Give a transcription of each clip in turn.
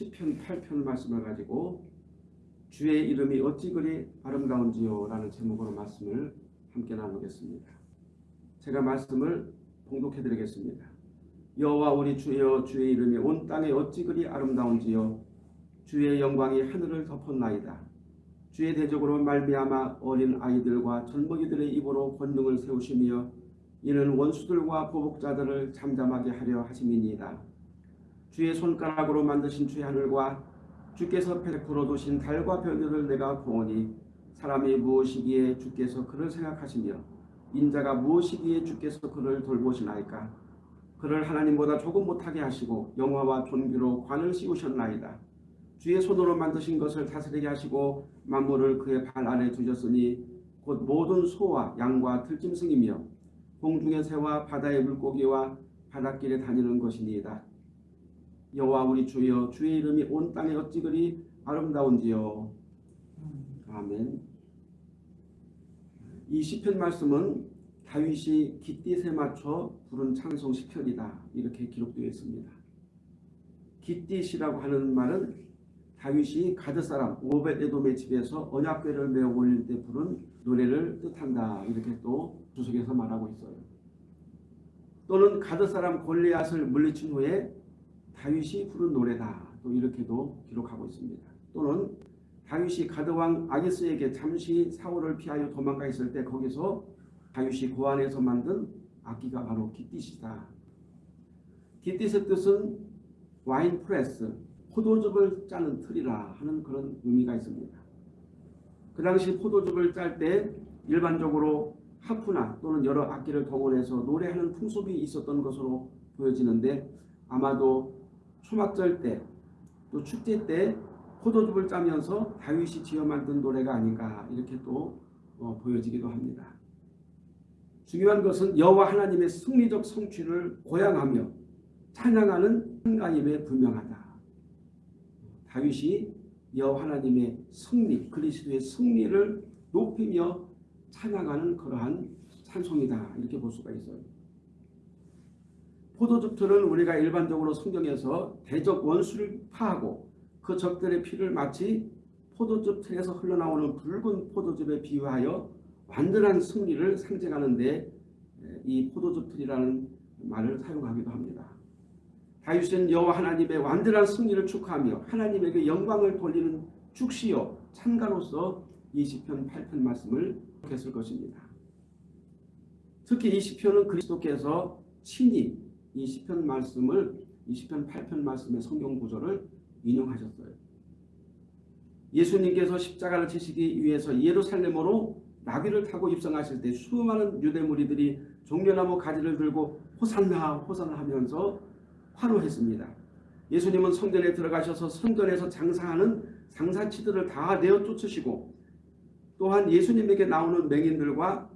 10편 8편 말씀을 가지고 주의 이름이 어찌 그리 아름다운지요 라는 제목으로 말씀을 함께 나누겠습니다. 제가 말씀을 봉독해 드리겠습니다. 여호와 우리 주여 주의 이름이 온 땅에 어찌 그리 아름다운지요 주의 영광이 하늘을 덮었나이다. 주의 대적으로 말미암아 어린 아이들과 젊은이들의 입으로 권능을 세우시며 이는 원수들과 보복자들을 잠잠하게 하려 하심이니이다. 주의 손가락으로 만드신 주의 하늘과 주께서 베풀어 두신 달과 별들을 내가 보오니 사람이 무엇이기에 주께서 그를 생각하시며 인자가 무엇이기에 주께서 그를 돌보시나이까 그를 하나님보다 조금 못하게 하시고 영화와 존귀로 관을 씌우셨나이다. 주의 손으로 만드신 것을 다스리게 하시고 만물을 그의 발 아래 두셨으니 곧 모든 소와 양과 들짐승이며 공중의 새와 바다의 물고기와 바닷길에 다니는 것이니이다. 여호와 우리 주여 주의 이름이 온 땅에 어찌 그리 아름다운지요. 아멘. 이 시편 말씀은 다윗이 깃딧에 맞춰 부른 찬송 시편이다. 이렇게 기록되어 있습니다. 깃딧이라고 하는 말은 다윗이 가드 사람 오벳 에돔의 집에서 언약궤를 메어 올릴 때 부른 노래를 뜻한다. 이렇게 또 주석에서 말하고 있어요. 또는 가드 사람 골리앗을 물리친 후에 다윗이 부른 노래다. 또 이렇게도 기록하고 있습니다. 또는 다윗이 가드왕 아기스에게 잠시 사울을 피하여 도망가 있을 때 거기서 다윗이 고안해서 만든 악기가 바로 깃딧이다. 깃딧의 뜻은 wine press, 포도즙을 짜는 틀이라 하는 그런 의미가 있습니다. 그 당시 포도즙을 짤 때 일반적으로 하프나 또는 여러 악기를 동원해서 노래하는 풍습이 있었던 것으로 보여지는데 아마도 초막절 때 또 축제 때 포도즙을 짜면서 다윗이 지어 만든 노래가 아닌가 이렇게 또 어, 보여지기도 합니다. 중요한 것은 여호와 하나님의 승리적 성취를 고양하며 찬양하는 한가임에 분명하다. 다윗이 여호와 하나님의 승리, 그리스도의 승리를 높이며 찬양하는 그러한 찬송이다. 이렇게 볼 수가 있어요. 포도즙틀은 우리가 일반적으로 성경에서 대적 원수를 파하고 그 적들의 피를 마치 포도즙 틀에서 흘러나오는 붉은 포도즙에 비유하여 완전한 승리를 상징하는데 이 포도즙 틀이라는 말을 사용하기도 합니다. 다윗은 여호와 하나님의 완전한 승리를 축하하며 하나님에게 영광을 돌리는 축시요 찬가로서 이 시편 8편 말씀을 했을 것입니다. 특히 이 시편은 그리스도께서 친히 이 시편 말씀을 이 시편 8편 말씀의 성경 구절을 인용하셨어요. 예수님께서 십자가를 지시기 위해서 예루살렘으로 나귀를 타고 입성하실 때 수많은 유대 무리들이 종려나무 가지를 들고 호산나 호산나 하면서 환호했습니다. 예수님은 성전에 들어가셔서 성전에서 장사하는 장사치들을 다 내어 쫓으시고 또한 예수님에게 나오는 맹인들과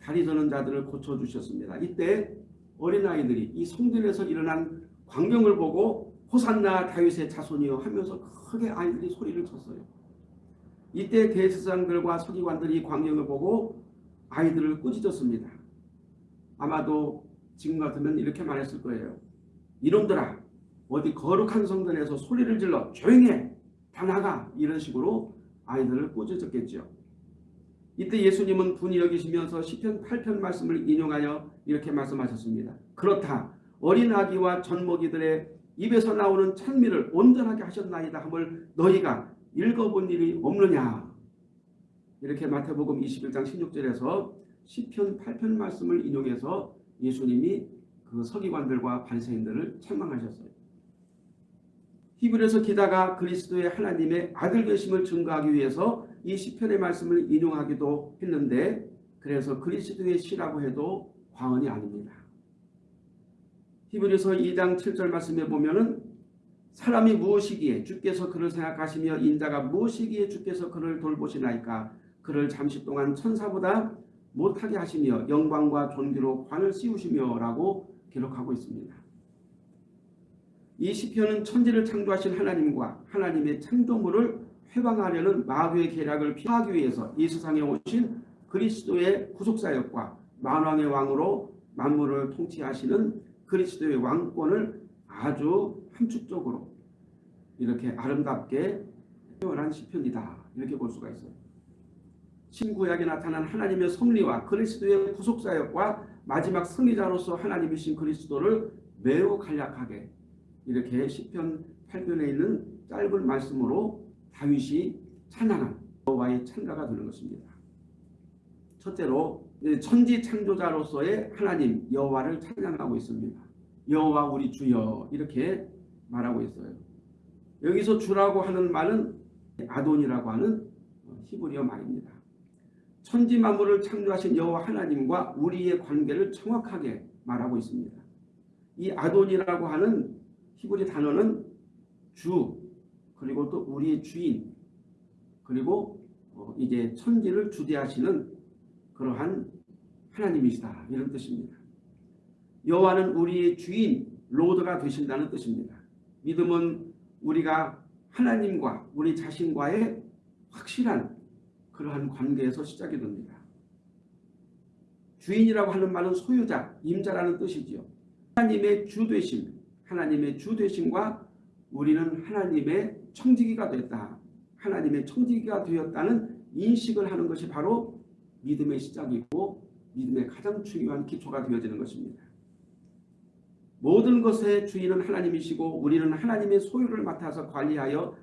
다리 저는 자들을 고쳐주셨습니다. 이때 어린아이들이 이 성전에서 일어난 광경을 보고 호산나 다윗의 자손이여 하면서 크게 아이들이 소리를 쳤어요. 이때 대제사장들과 서기관들이 광경을 보고 아이들을 꾸짖었습니다. 아마도 지금 같으면 이렇게 말했을 거예요. 이놈들아 어디 거룩한 성전에서 소리를 질러 조용해 다 나가 이런 식으로 아이들을 꾸짖었겠죠. 이때 예수님은 분이 여기시면서 시편 8편 말씀을 인용하여 이렇게 말씀하셨습니다. 그렇다. 어린 아기와 젖먹이들의 입에서 나오는 찬미를 온전하게 하셨나이다 함을 너희가 읽어본 일이 없느냐. 이렇게 마태복음 21장 16절에서 시편 8편 말씀을 인용해서 예수님이 그 서기관들과 반세인들을 책망하셨어요. 히브리서 기다가 그리스도의 하나님의 아들 되심을 증거하기 위해서 이 시편의 말씀을 인용하기도 했는데 그래서 그리스도의 시라고 해도 과언이 아닙니다. 히브리서 2장 7절 말씀에 보면은 사람이 무엇이기에 주께서 그를 생각하시며 인자가 무엇이기에 주께서 그를 돌보시나이까 그를 잠시 동안 천사보다 못하게 하시며 영광과 존귀로 관을 씌우시며 라고 기록하고 있습니다. 이 시편은 천지를 창조하신 하나님과 하나님의 창조물을 회방하려는 마귀의 계략을 피하기 위해서 이 세상에 오신 그리스도의 구속사역과 만왕의 왕으로 만물을 통치하시는 그리스도의 왕권을 아주 함축적으로 이렇게 아름답게 표현한 시편이다. 이렇게 볼 수가 있어요. 신구약에 나타난 하나님의 섭리와 그리스도의 구속사역과 마지막 승리자로서 하나님이신 그리스도를 매우 간략하게 이렇게 시편 8편에 있는 짧은 말씀으로 다윗이 찬양한 여호와의 찬가가 되는 것입니다. 첫째로 천지 창조자로서의 하나님 여호와를 찬양하고 있습니다. 여호와 우리 주여 이렇게 말하고 있어요. 여기서 주라고 하는 말은 아돈이라고 하는 히브리어 말입니다. 천지 만물을 창조하신 여호와 하나님과 우리의 관계를 정확하게 말하고 있습니다. 이 아돈이라고 하는 히브리 단어는 주 그리고 또 우리의 주인 그리고 어, 이제 천지를 주대하시는 그러한 하나님이시다 이런 뜻입니다. 여호와는 우리의 주인 로드가 되신다는 뜻입니다. 믿음은 우리가 하나님과 우리 자신과의 확실한 그러한 관계에서 시작이 됩니다. 주인이라고 하는 말은 소유자, 임자라는 뜻이지요. 하나님의 주되심, 하나님의 주되심과 우리는 하나님의 청지기가 됐다. 하나님의 청지기가 되었다는 인식을 하는 것이 바로 믿음의 시작이고 믿음의 가장 중요한 기초가 되어지는 것입니다. 모든 것의 주인은 하나님이시고 우리는 하나님의 소유를 맡아서 관리하여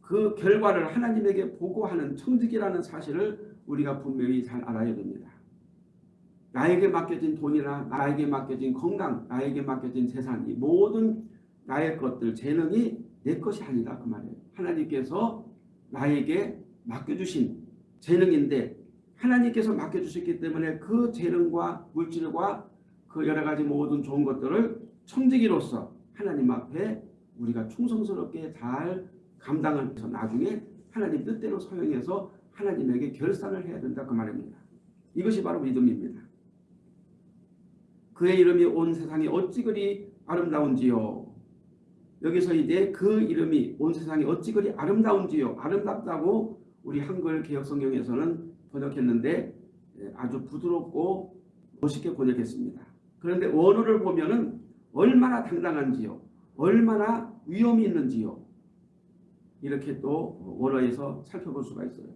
그 결과를 하나님에게 보고하는 청지기라는 사실을 우리가 분명히 잘 알아야 됩니다. 나에게 맡겨진 돈이나 나에게 맡겨진 건강, 나에게 맡겨진 재산 이 모든 나의 것들, 재능이 내 것이 아니다 그 말이에요. 하나님께서 나에게 맡겨주신 재능인데 하나님께서 맡겨주셨기 때문에 그 재능과 물질과 그 여러 가지 모든 좋은 것들을 청지기로서 하나님 앞에 우리가 충성스럽게 잘 감당을 해서 나중에 하나님 뜻대로 사용해서 하나님에게 결산을 해야 된다 그 말입니다. 이것이 바로 믿음입니다. 그의 이름이 온 세상이 어찌 그리 아름다운지요. 여기서 이제 그 이름이 온 세상이 어찌 그리 아름다운지요. 아름답다고 우리 한글 개혁성경에서는 번역했는데 예, 아주 부드럽고 멋있게 번역했습니다. 그런데 원어를 보면은 얼마나 당당한지요. 얼마나 위험이 있는지요. 이렇게 또 원어에서 살펴볼 수가 있어요.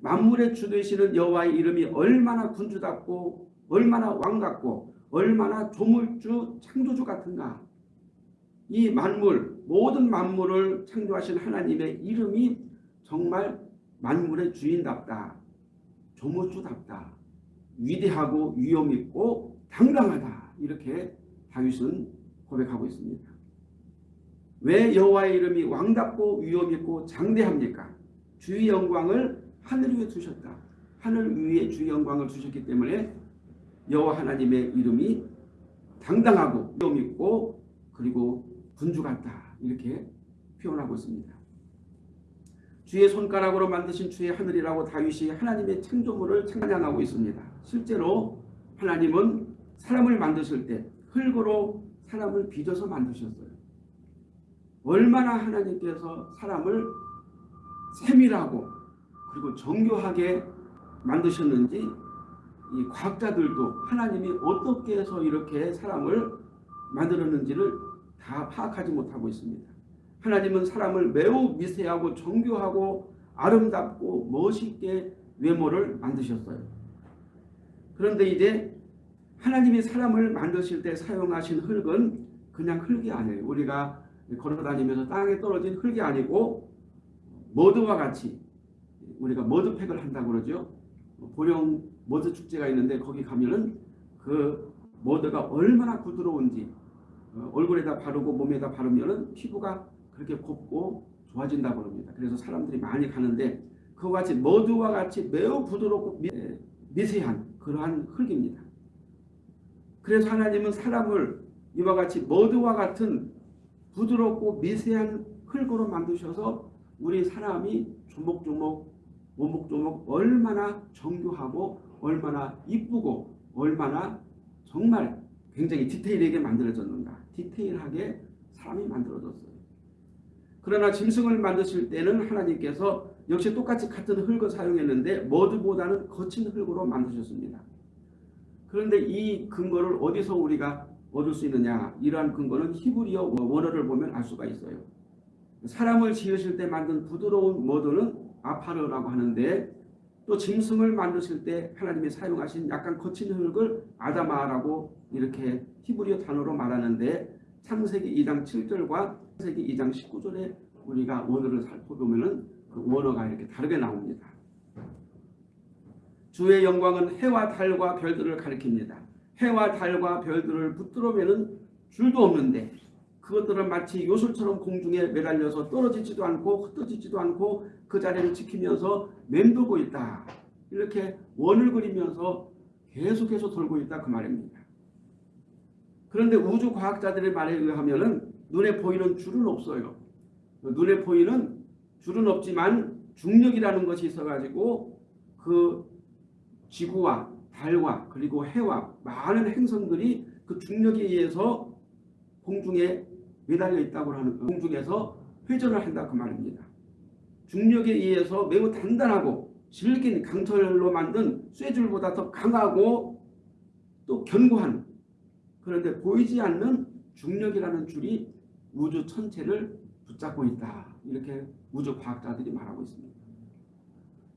만물의 주 되시는 여호와의 이름이 얼마나 군주답고 얼마나 왕 같고 얼마나 조물주 창조주 같은가. 이 만물 모든 만물을 창조하신 하나님의 이름이 정말 만물의 주인답다. 조물주답다. 위대하고 위험있고 당당하다. 이렇게 다윗은 고백하고 있습니다. 왜 여호와의 이름이 왕답고 위엄있고 장대합니까? 주의 영광을 하늘 위에 두셨다. 하늘 위에 주의 영광을 주셨기 때문에 여호와 하나님의 이름이 당당하고 위엄있고 그리고 군주 같다. 이렇게 표현하고 있습니다. 주의 손가락으로 만드신 주의 하늘이라고 다윗이 하나님의 창조물을 찬양하고 있습니다. 실제로 하나님은 사람을 만드실 때 흙으로 사람을 빚어서 만드셨어요. 얼마나 하나님께서 사람을 세밀하고 그리고 정교하게 만드셨는지 이 과학자들도 하나님이 어떻게 해서 이렇게 사람을 만들었는지를 다 파악하지 못하고 있습니다. 하나님은 사람을 매우 미세하고 정교하고 아름답고 멋있게 외모를 만드셨어요. 그런데 이제 하나님이 사람을 만드실 때 사용하신 흙은 그냥 흙이 아니에요. 우리가 걸어다니면서 땅에 떨어진 흙이 아니고 머드와 같이 우리가 머드팩을 한다고 그러죠. 보령 머드 축제가 있는데 거기 가면은 그 머드가 얼마나 부드러운지 어, 얼굴에다 바르고 몸에다 바르면은 피부가 그렇게 곱고 좋아진다고 합니다. 그래서 사람들이 많이 가는데 그와 같이 머드와 같이 매우 부드럽고 미세한 그러한 흙입니다. 그래서 하나님은 사람을 이와 같이 머드와 같은 부드럽고 미세한 흙으로 만드셔서 우리 사람이 조목조목 오목조목 얼마나 정교하고 얼마나 이쁘고 얼마나 정말 굉장히 디테일하게 만들어졌는가 디테일하게 사람이 만들어졌어요. 그러나 짐승을 만드실 때는 하나님께서 역시 똑같이 같은 흙을 사용했는데 머드보다는 거친 흙으로 만드셨습니다. 그런데 이 근거를 어디서 우리가 얻을 수 있느냐 이러한 근거는 히브리어 원어를 보면 알 수가 있어요. 사람을 지으실 때 만든 부드러운 모드는 아파르라고 하는데 또 짐승을 만드실 때 하나님이 사용하신 약간 거친 흙을 아다마라고 이렇게 히브리어 단어로 말하는데 창세기 2장 7절과 창세기 2장 19절에 우리가 원어를 살펴보면 그 원어가 이렇게 다르게 나옵니다. 주의 영광은 해와 달과 별들을 가리킵니다. 해와 달과 별들을 붙들어매는 줄도 없는데 그것들은 마치 요술처럼 공중에 매달려서 떨어지지도 않고 흩어지지도 않고 그 자리를 지키면서 맴돌고 있다. 이렇게 원을 그리면서 계속해서 돌고 있다 그 말입니다. 그런데 우주 과학자들의 말에 의하면 눈에 보이는 줄은 없어요. 눈에 보이는 줄은 없지만 중력이라는 것이 있어가지고 그 지구와 달과 그리고 해와 많은 행성들이 그 중력에 의해서 공중에 매달려 있다고 하는 공중에서 회전을 한다 그 말입니다. 중력에 의해서 매우 단단하고 질긴 강철로 만든 쇠줄보다 더 강하고 또 견고한 그런데 보이지 않는 중력이라는 줄이 우주 천체를 붙잡고 있다. 이렇게 우주 과학자들이 말하고 있습니다.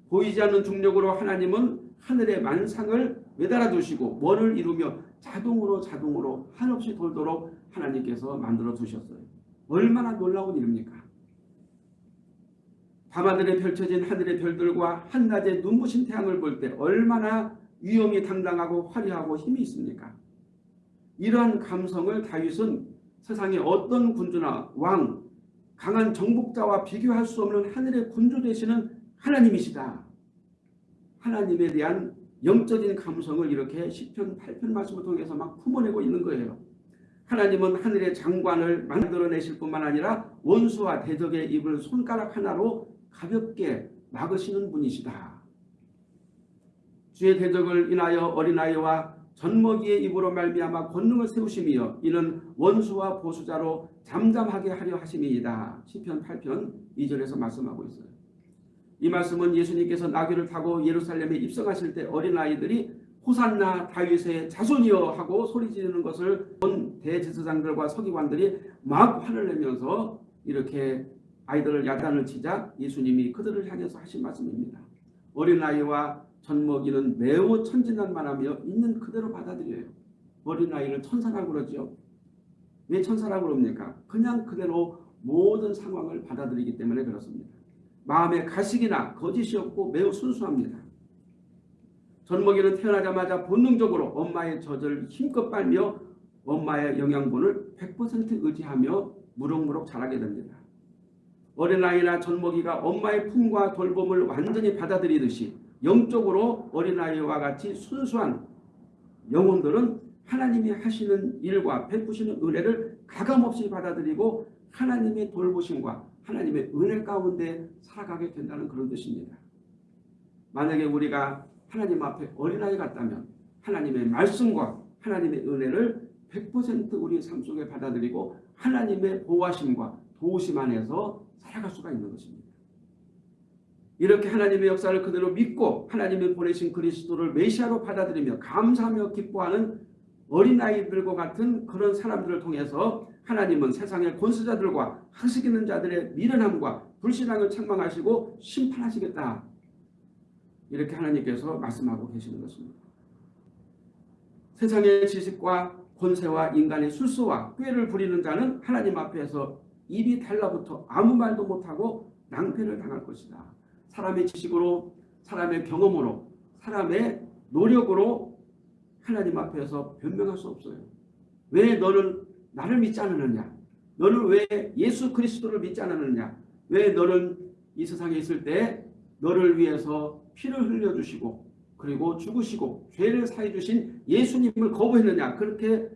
보이지 않는 중력으로 하나님은 하늘의 만상을 매달아 두시고 원을 이루며 자동으로 자동으로 한없이 돌도록 하나님께서 만들어 두셨어요. 얼마나 놀라운 일입니까? 밤하늘에 펼쳐진 하늘의 별들과 한낮의 눈부신 태양을 볼 때 얼마나 위엄이 당당하고 화려하고 힘이 있습니까? 이러한 감성을 다윗은 세상의 어떤 군주나 왕, 강한 정복자와 비교할 수 없는 하늘의 군주 되시는 하나님이시다. 하나님에 대한 영적인 감성을 이렇게 시편 8편 말씀을 통해서 막 품어내고 있는 거예요. 하나님은 하늘의 장관을 만들어내실 뿐만 아니라 원수와 대적의 입을 손가락 하나로 가볍게 막으시는 분이시다. 주의 대적을 인하여 어린아이와 젖먹이의 입으로 말미암아 권능을 세우심이여 이는 원수와 보수자로 잠잠하게 하려 하심이이다. 시편 8편 2절에서 말씀하고 있어요. 이 말씀은 예수님께서 나귀를 타고 예루살렘에 입성하실 때 어린아이들이 호산나 다윗의 자손이여 하고 소리 지르는 것을 본 대제사장들과 서기관들이 막 화를 내면서 이렇게 아이들을 야단을 치자 예수님이 그들을 향해서 하신 말씀입니다. 어린아이와 젖먹이는 매우 천진난만하며 있는 그대로 받아들여요. 어린아이를 천사라고 그러죠. 왜 천사라고 그럽니까? 그냥 그대로 모든 상황을 받아들이기 때문에 그렇습니다. 마음에 가식이나 거짓이 없고 매우 순수합니다. 젖먹이는 태어나자마자 본능적으로 엄마의 젖을 힘껏 빨며 엄마의 영양분을 100% 의지하며 무럭무럭 자라게 됩니다. 어린아이나 젖먹이가 엄마의 품과 돌봄을 완전히 받아들이듯이 영적으로 어린아이와 같이 순수한 영혼들은 하나님이 하시는 일과 베푸시는 은혜를 가감없이 받아들이고 하나님의 돌보심과 하나님의 은혜 가운데 살아가게 된다는 그런 뜻입니다. 만약에 우리가 하나님 앞에 어린아이 같다면 하나님의 말씀과 하나님의 은혜를 100% 우리 삶 속에 받아들이고 하나님의 보호하심과 도우심 안에서 살아갈 수가 있는 것입니다. 이렇게 하나님의 역사를 그대로 믿고 하나님의 보내신 그리스도를 메시아로 받아들이며 감사하며 기뻐하는 어린아이들과 같은 그런 사람들을 통해서 하나님은 세상의 권수자들과 학식 있는 자들의 미련함과 불신앙을 책망하시고 심판하시겠다. 이렇게 하나님께서 말씀하고 계시는 것입니다. 세상의 지식과 권세와 인간의 술수와 꾀를 부리는 자는 하나님 앞에서 입이 달라붙어 아무 말도 못하고 낭패를 당할 것이다. 사람의 지식으로 사람의 경험으로 사람의 노력으로 하나님 앞에서 변명할 수 없어요. 왜 너는 나를 믿지 않느냐? 너는 왜 예수 그리스도를 믿지 않느냐? 왜 너는 이 세상에 있을 때 너를 위해서 피를 흘려주시고 그리고 죽으시고 죄를 사해 주신 예수님을 거부했느냐? 그렇게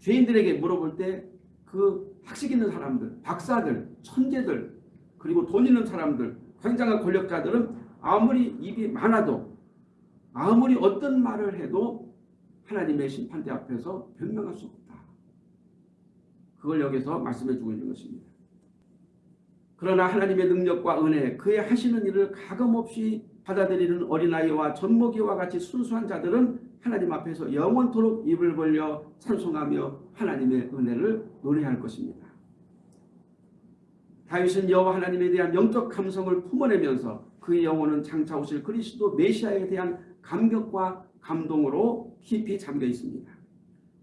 죄인들에게 물어볼 때 그 학식 있는 사람들, 박사들, 천재들 그리고 돈 있는 사람들 굉장한 권력자들은 아무리 입이 많아도 아무리 어떤 말을 해도 하나님의 심판대 앞에서 변명할 수 없다. 그걸 여기서 말씀해 주고 있는 것입니다. 그러나 하나님의 능력과 은혜 그의 하시는 일을 가감없이 받아들이는 어린아이와 젖먹이와 같이 순수한 자들은 하나님 앞에서 영원토록 입을 벌려 찬송하며 하나님의 은혜를 노래할 것입니다. 다윗은 여호와 하나님에 대한 영적 감성을 품어내면서 그의 영혼은 장차 오실 그리스도 메시아에 대한 감격과 감동으로 깊이 잠겨 있습니다.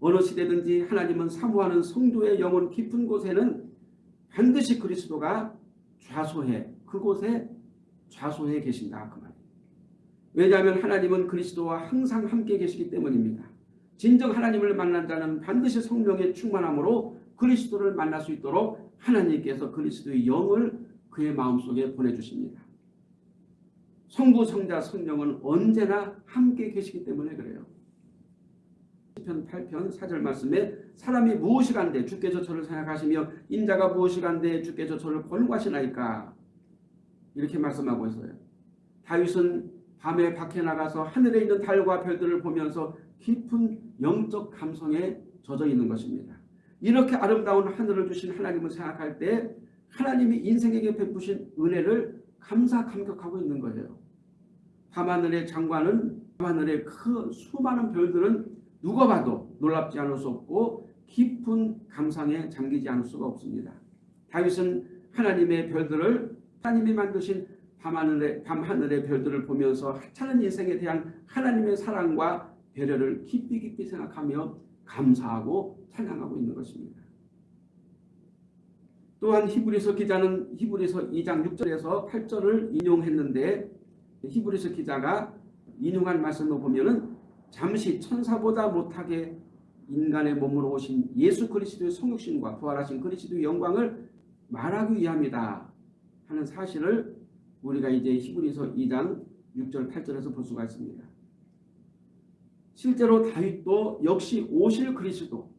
어느 시대든지 하나님은 사모하는 성도의 영혼 깊은 곳에는 반드시 그리스도가 좌소해 그곳에 좌소해 계신다 그 말이에요. 왜냐하면 하나님은 그리스도와 항상 함께 계시기 때문입니다. 진정 하나님을 만난 자는 반드시 성령의 충만함으로 그리스도를 만날 수 있도록 하나님께서 그리스도의 영을 그의 마음속에 보내주십니다. 성부, 성자, 성령은 언제나 함께 계시기 때문에 그래요. 10편 8편 4절 말씀에 사람이 무엇이간데 주께서 저를 생각하시며 인자가 무엇이간데 주께서 저를 권고하시나이까 이렇게 말씀하고 있어요. 다윗은 밤에 밖에 나가서 하늘에 있는 달과 별들을 보면서 깊은 영적 감성에 젖어 있는 것입니다. 이렇게 아름다운 하늘을 주신 하나님을 생각할 때 하나님이 인생에게 베푸신 은혜를 감사 감격하고 있는 거예요. 밤하늘의 장관은 밤하늘의 그 수많은 별들은 누가 봐도 놀랍지 않을 수 없고 깊은 감상에 잠기지 않을 수가 없습니다. 다윗은 하나님의 별들을 하나님이 만드신 밤하늘의, 밤하늘의 별들을 보면서 하찮은 인생에 대한 하나님의 사랑과 배려를 깊이 깊이 생각하며 감사하고 찬양하고 있는 것입니다. 또한 히브리서 기자는 히브리서 2장 6절에서 8절을 인용했는데 히브리서 기자가 인용한 말씀을 보면은 잠시 천사보다 못하게 인간의 몸으로 오신 예수 그리스도의 성육신과 부활하신 그리스도의 영광을 말하기 위함이다 하는 사실을 우리가 이제 히브리서 2장 6절 8절에서 볼 수가 있습니다. 실제로 다윗도 역시 오실 그리스도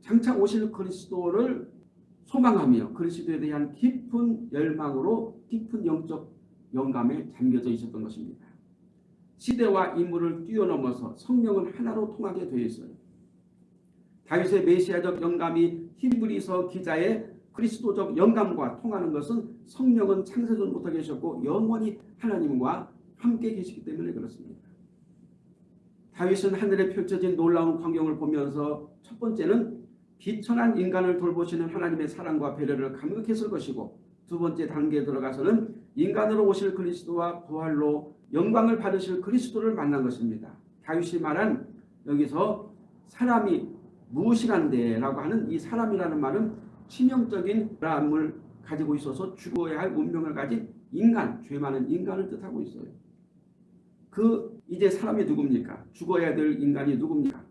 장차 오실 그리스도를 소망하며 그리스도에 대한 깊은 열망으로 깊은 영적 영감에 잠겨져 있었던 것입니다. 시대와 인물을 뛰어넘어서 성령은 하나로 통하게 되어 있어요. 다윗의 메시아적 영감이 히브리서 기자의 그리스도적 영감과 통하는 것은 성령은 창세전부터 계셨고 영원히 하나님과 함께 계시기 때문에 그렇습니다. 다윗은 하늘에 펼쳐진 놀라운 광경을 보면서 첫 번째는 비천한 인간을 돌보시는 하나님의 사랑과 배려를 감격했을 것이고 두 번째 단계에 들어가서는 인간으로 오실 그리스도와 부활로 영광을 받으실 그리스도를 만난 것입니다. 다윗이 말한 여기서 사람이 무엇이간데 라고 하는 이 사람이라는 말은 치명적인 사람을 가지고 있어서 죽어야 할 운명을 가진 인간, 죄 많은 인간을 뜻하고 있어요. 그 이제 사람이 누굽니까? 죽어야 될 인간이 누굽니까?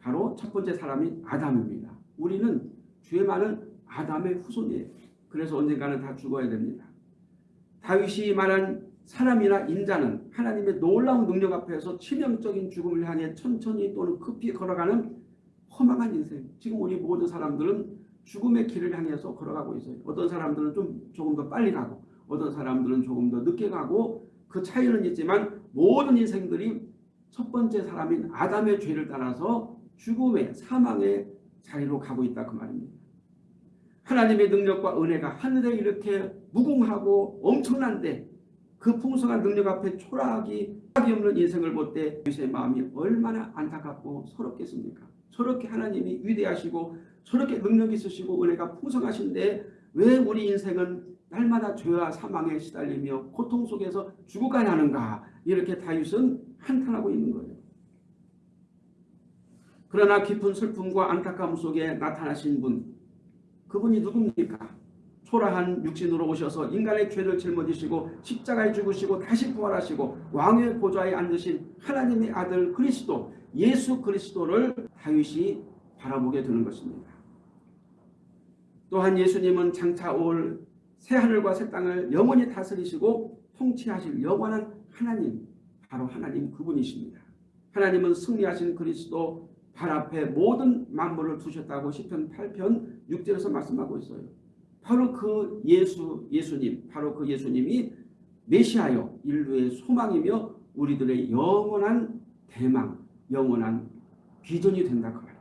바로 첫 번째 사람이 아담입니다. 우리는 죄 많은 아담의 후손이에요. 그래서 언젠가는 다 죽어야 됩니다. 다윗이 말한 사람이나 인자는 하나님의 놀라운 능력 앞에서 치명적인 죽음을 향해 천천히 또는 급히 걸어가는 허망한 인생. 지금 우리 모든 사람들은 죽음의 길을 향해서 걸어가고 있어요. 어떤 사람들은 좀 조금 더 빨리 가고 어떤 사람들은 조금 더 늦게 가고 그 차이는 있지만 모든 인생들이 첫 번째 사람인 아담의 죄를 따라서 죽음의 사망의 자리로 가고 있다 그 말입니다. 하나님의 능력과 은혜가 하늘에 이렇게 무궁하고 엄청난데 그 풍성한 능력 앞에 초라하기 없는 인생을 볼때 유세의 마음이 얼마나 안타깝고 서럽겠습니까? 저렇게 하나님이 위대하시고 저렇게 능력 있으시고 은혜가 풍성하신데 왜 우리 인생은 날마다 죄와 사망에 시달리며 고통 속에서 죽어가야 하는가 이렇게 다윗은 한탄하고 있는 거예요. 그러나 깊은 슬픔과 안타까움 속에 나타나신 분 그분이 누굽니까? 초라한 육신으로 오셔서 인간의 죄를 짊어지시고 십자가에 죽으시고 다시 부활하시고 왕의 보좌에 앉으신 하나님의 아들 그리스도 예수 그리스도를 다윗이 바라보게 되는 것입니다. 또한 예수님은 장차 올 새하늘과 새 땅을 영원히 다스리시고 통치하실 영원한 하나님 바로 하나님 그분이십니다. 하나님은 승리하신 그리스도 발 앞에 모든 만물을 두셨다고 10편 8편 6절에서 말씀하고 있어요. 바로 그 예수, 예수님, 바로 그 예수님이 메시아요 인류의 소망이며 우리들의 영원한 대망, 영원한 비전이 된다 그 말입니다.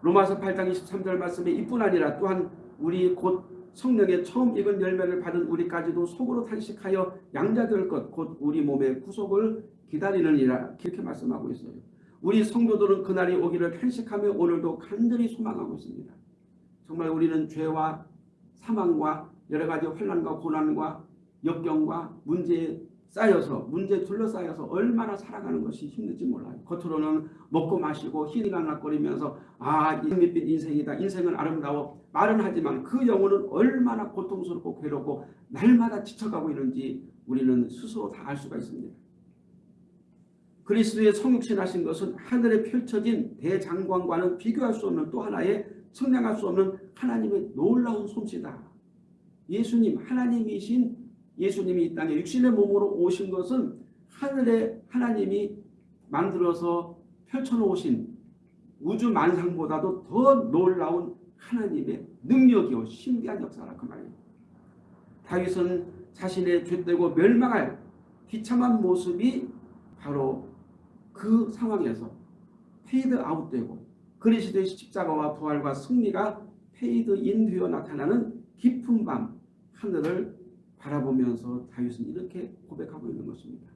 로마서 8장 23절 말씀에 이뿐 아니라 또한 우리 곧 성령의 처음 익은 열매를 받은 우리까지도 속으로 탄식하여 양자될 것 곧 우리 몸의 구속을 기다리느니라 그렇게 말씀하고 있어요. 우리 성도들은 그날이 오기를 탄식하며 오늘도 간절히 소망하고 있습니다. 정말 우리는 죄와 사망과 여러 가지 환란과 고난과 역경과 문제에 쌓여서 문제에 둘러싸여서 얼마나 살아가는 것이 힘든지 몰라요. 겉으로는 먹고 마시고 희리간락거리면서 아 밋밋 인생이다. 인생은 아름다워. 말은 하지만 그 영혼은 얼마나 고통스럽고 괴롭고 날마다 지쳐가고 있는지 우리는 스스로 다 알 수가 있습니다. 그리스도의 성육신 하신 것은 하늘에 펼쳐진 대장관과는 비교할 수 없는 또 하나의 측량할 수 없는 하나님의 놀라운 솜씨다. 예수님 하나님이신 예수님이 이 땅에 육신의 몸으로 오신 것은 하늘에 하나님이 만들어서 펼쳐놓으신 우주 만상보다도 더 놀라운 하나님의 능력이요 신비한 역사라 그 말이에요. 다윗은 자신의 죄되고 멸망할 비참한 모습이 바로 그 상황에서 페이드 아웃되고 그리스도의 십자가와 부활과 승리가 페이드 인 되어 나타나는 깊은 밤 하늘을 바라보면서 다윗은 이렇게 고백하고 있는 것입니다.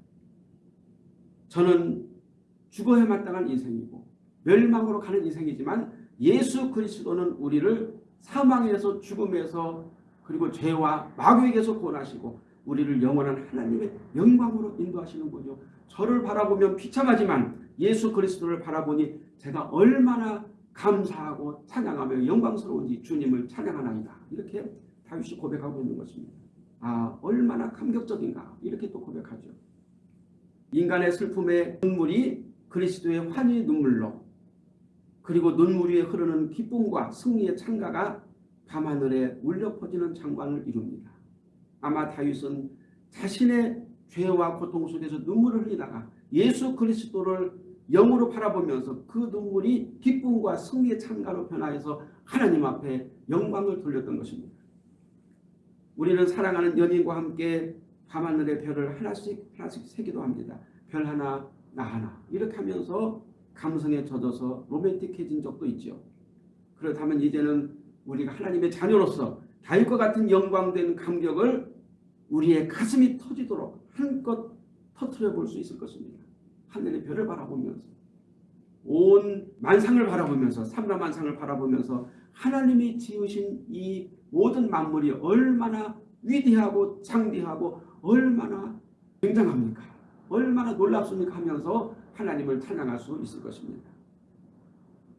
저는 죽어야 마땅한 인생이고 멸망으로 가는 인생이지만 예수 그리스도는 우리를 사망에서 죽음에서 그리고 죄와 마귀에게서 구원하시고 우리를 영원한 하나님의 영광으로 인도하시는군요. 저를 바라보면 비참하지만 예수 그리스도를 바라보니 제가 얼마나 감사하고 찬양하며 영광스러운지 주님을 찬양하나이다. 이렇게 다윗이 고백하고 있는 것입니다. 아 얼마나 감격적인가 이렇게 또 고백하죠. 인간의 슬픔의 눈물이 그리스도의 환희 눈물로 그리고 눈물 위에 흐르는 기쁨과 승리의 창가가 밤하늘에 울려 퍼지는 장관을 이룹니다. 아마 다윗은 자신의 죄와 고통 속에서 눈물을 흘리다가 예수 그리스도를 영으로 바라보면서 그 눈물이 기쁨과 승리의 창가로 변화해서 하나님 앞에 영광을 돌렸던 것입니다. 우리는 사랑하는 연인과 함께 밤하늘의 별을 하나씩 하나씩 세기도 합니다. 별 하나 나 하나 이렇게 하면서 감성에 젖어서 로맨틱해진 적도 있죠. 그렇다면 이제는 우리가 하나님의 자녀로서 다윗과 같은 영광된 감격을 우리의 가슴이 터지도록 한껏 터트려 볼 수 있을 것입니다. 하늘의 별을 바라보면서 온 만상을 바라보면서 삼라만상을 바라보면서 하나님이 지으신 이 모든 만물이 얼마나 위대하고 장대하고 얼마나 굉장합니까? 얼마나 놀랍습니까? 하면서 하나님을 찬양할 수 있을 것입니다.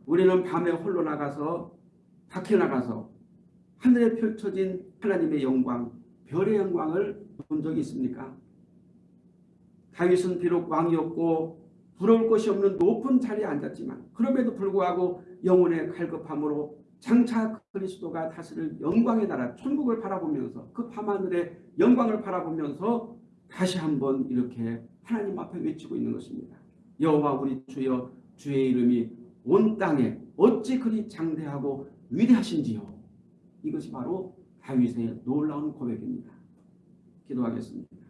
우리는 밤에 홀로 나가서 밖에 나가서 하늘에 펼쳐진 하나님의 영광, 별의 영광을 본 적이 있습니까? 다윗은 비록 왕이었고 부러울 것이 없는 높은 자리에 앉았지만 그럼에도 불구하고 영혼의 갈급함으로 장차 그리스도가 다스릴 영광의 나라 천국을 바라보면서 그 밤하늘의 영광을 바라보면서 다시 한번 이렇게 하나님 앞에 외치고 있는 것입니다. 여호와 우리 주여 주의 이름이 온 땅에 어찌 그리 장대하고 위대하신지요. 이것이 바로 다윗의 놀라운 고백입니다. 기도하겠습니다.